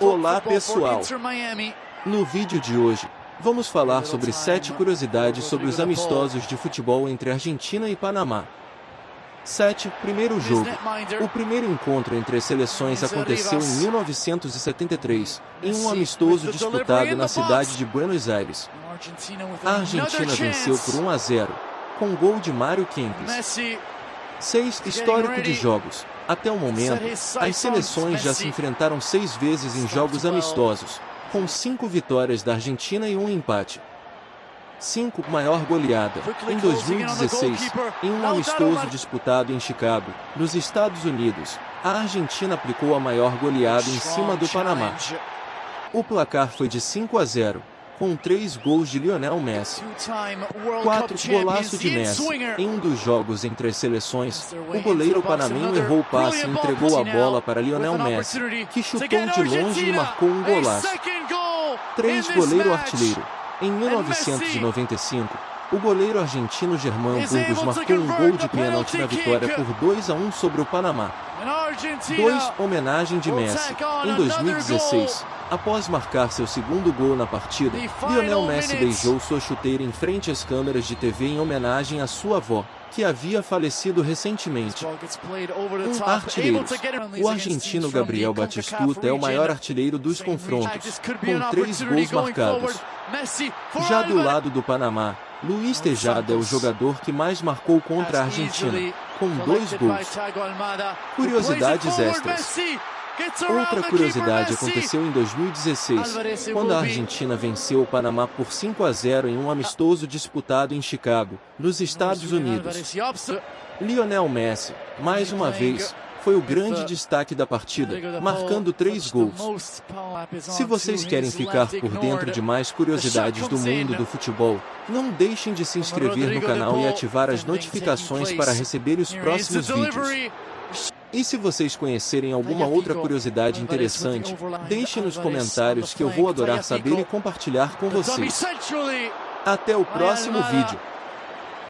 Olá pessoal! No vídeo de hoje, vamos falar sobre 7 curiosidades sobre os amistosos de futebol entre Argentina e Panamá. 7. Primeiro jogo. O primeiro encontro entre as seleções aconteceu em 1973, em um amistoso disputado na cidade de Buenos Aires. A Argentina venceu por 1 a 0, com gol de Mário Kempis. 6. Histórico de jogos. Até o momento, as seleções já se enfrentaram seis vezes em jogos amistosos, com cinco vitórias da Argentina e um empate. 5. Maior goleada. Em 2016, em um amistoso disputado em Chicago, nos Estados Unidos, a Argentina aplicou a maior goleada em cima do Panamá. O placar foi de 5 a 0, com três gols de Lionel Messi. 4. Golaço de Messi. Em um dos jogos entre as seleções, o goleiro panamenho errou o passe e entregou a bola para Lionel Messi, que chutou de longe e marcou um golaço. 3. Goleiro artilheiro. Em 1995, o goleiro argentino Germán Burgos marcou um gol de pênalti na vitória por 2 a 1 sobre o Panamá. 2. Homenagem de Messi. Em 2016, após marcar seu segundo gol na partida, Lionel Messi beijou sua chuteira em frente às câmeras de TV em homenagem à sua avó, que havia falecido recentemente. Um artilheiro. O argentino Gabriel Batistuta é o maior artilheiro dos confrontos, com três gols marcados. Já do lado do Panamá, Luiz Tejada é o jogador que mais marcou contra a Argentina, com dois gols. Curiosidades extras. Outra curiosidade aconteceu em 2016, quando a Argentina venceu o Panamá por 5 a 0 em um amistoso disputado em Chicago, nos Estados Unidos. Lionel Messi, mais uma vez, foi o grande destaque da partida, marcando três gols. Se vocês querem ficar por dentro de mais curiosidades do mundo do futebol, não deixem de se inscrever no canal e ativar as notificações para receber os próximos vídeos. E se vocês conhecerem alguma outra curiosidade interessante, deixe nos comentários que eu vou adorar saber e compartilhar com vocês. Até o próximo vídeo.